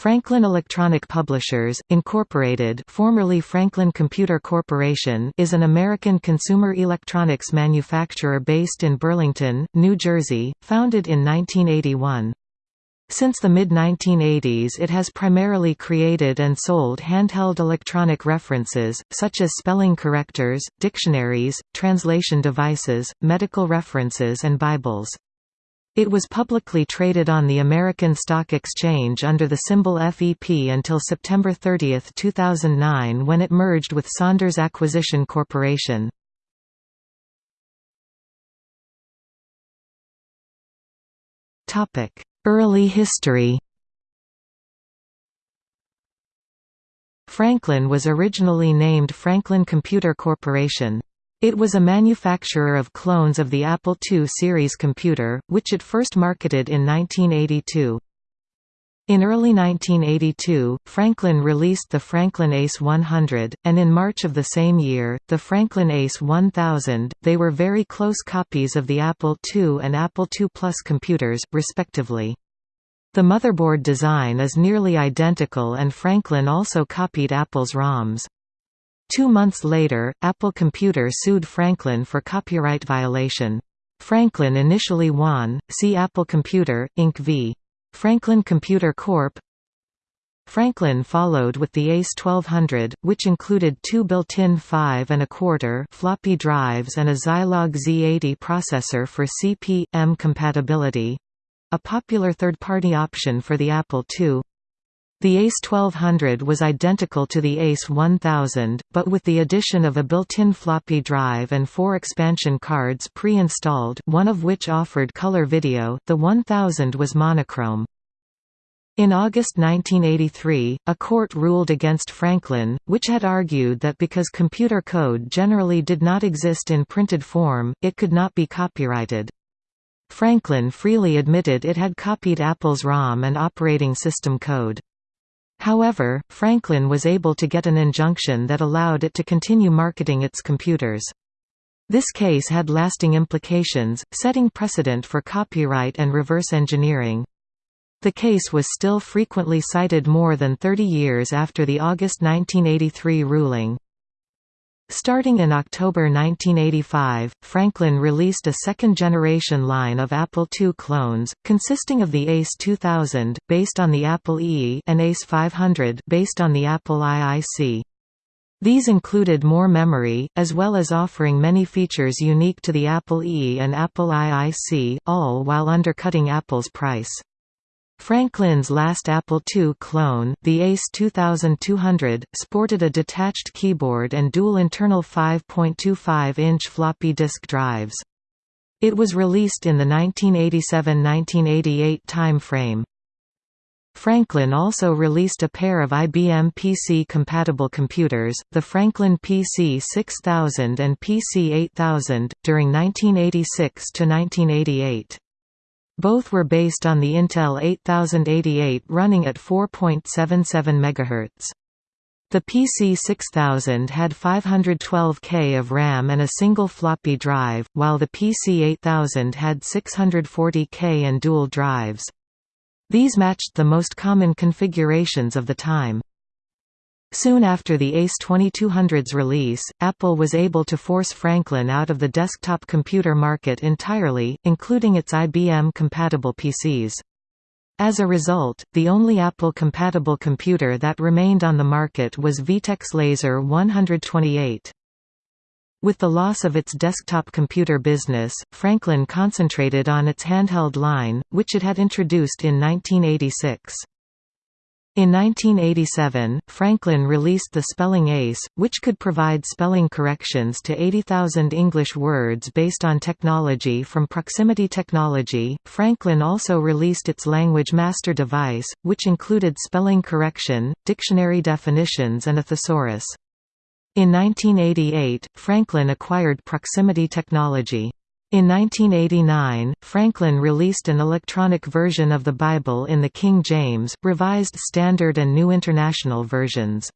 Franklin Electronic Publishers, Incorporated formerly Franklin Computer Corporation is an American consumer electronics manufacturer based in Burlington, New Jersey, founded in 1981. Since the mid-1980s it has primarily created and sold handheld electronic references, such as spelling correctors, dictionaries, translation devices, medical references and Bibles. It was publicly traded on the American Stock Exchange under the symbol FEP until September 30, 2009 when it merged with Saunders Acquisition Corporation. Early history Franklin was originally named Franklin Computer Corporation. It was a manufacturer of clones of the Apple II series computer, which it first marketed in 1982. In early 1982, Franklin released the Franklin Ace 100, and in March of the same year, the Franklin Ace 1000. They were very close copies of the Apple II and Apple II Plus computers, respectively. The motherboard design is nearly identical and Franklin also copied Apple's ROMs. Two months later, Apple Computer sued Franklin for copyright violation. Franklin initially won, see Apple Computer, Inc. v. Franklin Computer Corp. Franklin followed with the ACE 1200, which included two built-in 5 and a quarter floppy drives and a Zilog Z80 processor for CP/M compatibility—a popular third-party option for the Apple II. The ACE 1200 was identical to the ACE 1000, but with the addition of a built-in floppy drive and four expansion cards pre-installed one of which offered color video, the 1000 was monochrome. In August 1983, a court ruled against Franklin, which had argued that because computer code generally did not exist in printed form, it could not be copyrighted. Franklin freely admitted it had copied Apple's ROM and operating system code. However, Franklin was able to get an injunction that allowed it to continue marketing its computers. This case had lasting implications, setting precedent for copyright and reverse engineering. The case was still frequently cited more than 30 years after the August 1983 ruling. Starting in October 1985, Franklin released a second-generation line of Apple II clones, consisting of the ACE 2000, based on the Apple II and ACE 500 based on the Apple IIC. These included more memory, as well as offering many features unique to the Apple II and Apple IIC, all while undercutting Apple's price. Franklin's last Apple II clone, the ACE 2200, sported a detached keyboard and dual internal 5.25-inch floppy disk drives. It was released in the 1987–1988 time frame. Franklin also released a pair of IBM PC-compatible computers, the Franklin PC 6000 and PC 8000, during 1986–1988. Both were based on the Intel 8088 running at 4.77 MHz. The PC 6000 had 512K of RAM and a single floppy drive, while the PC 8000 had 640K and dual drives. These matched the most common configurations of the time. Soon after the ACE 2200's release, Apple was able to force Franklin out of the desktop computer market entirely, including its IBM-compatible PCs. As a result, the only Apple-compatible computer that remained on the market was VTech's Laser 128. With the loss of its desktop computer business, Franklin concentrated on its handheld line, which it had introduced in 1986. In 1987, Franklin released the Spelling Ace, which could provide spelling corrections to 80,000 English words based on technology from Proximity Technology. Franklin also released its Language Master device, which included spelling correction, dictionary definitions, and a thesaurus. In 1988, Franklin acquired Proximity Technology. In 1989, Franklin released an electronic version of the Bible in the King James, Revised Standard and New International versions.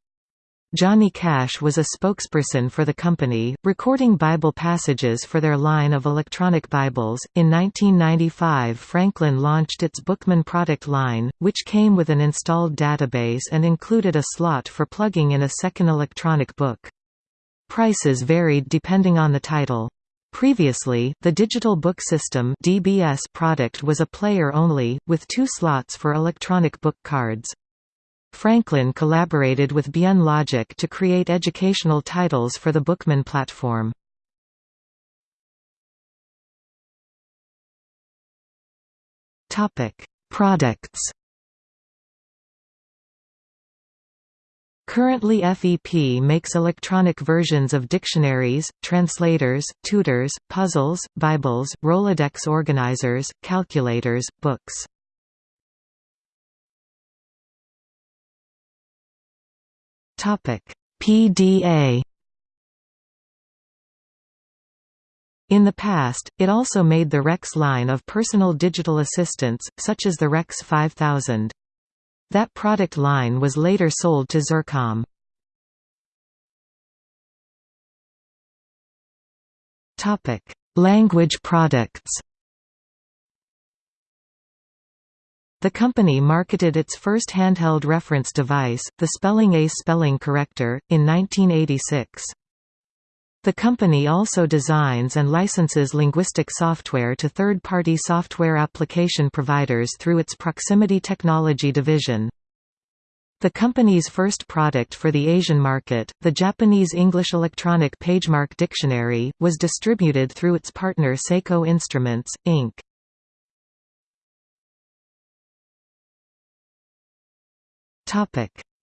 Johnny Cash was a spokesperson for the company, recording Bible passages for their line of electronic Bibles. In 1995, Franklin launched its Bookman product line, which came with an installed database and included a slot for plugging in a second electronic book. Prices varied depending on the title. Previously, the Digital Book System (DBS) product was a player only, with two slots for electronic book cards. Franklin collaborated with Bien Logic to create educational titles for the Bookman platform. Products Currently FEP makes electronic versions of dictionaries, translators, tutors, puzzles, Bibles, Rolodex organizers, calculators, books. PDA In the past, it also made the REX line of personal digital assistants, such as the REX 5000. That product line was later sold to Xircom. Language products The company marketed its first handheld reference device, the Spelling Ace spelling corrector, in 1986. The company also designs and licenses linguistic software to third-party software application providers through its Proximity Technology division. The company's first product for the Asian market, the Japanese English Electronic PageMark Dictionary, was distributed through its partner Seiko Instruments, Inc.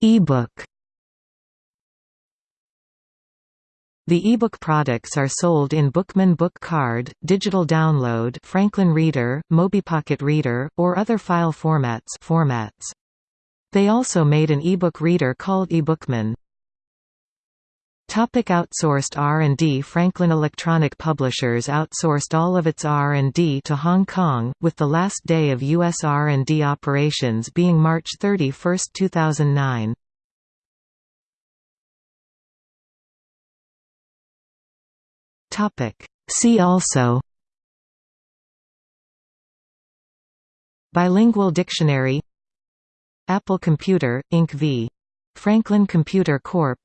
E-book The ebook products are sold in Bookman Book Card, Digital Download Franklin Reader, MobiPocket Reader, or other file formats formats. They also made an ebook reader called eBookman. Topic outsourced R&D Franklin Electronic Publishers outsourced all of its R&D to Hong Kong, with the last day of U.S. R&D operations being March 31, 2009. See also Bilingual dictionary Apple Computer, Inc. v. Franklin Computer Corp.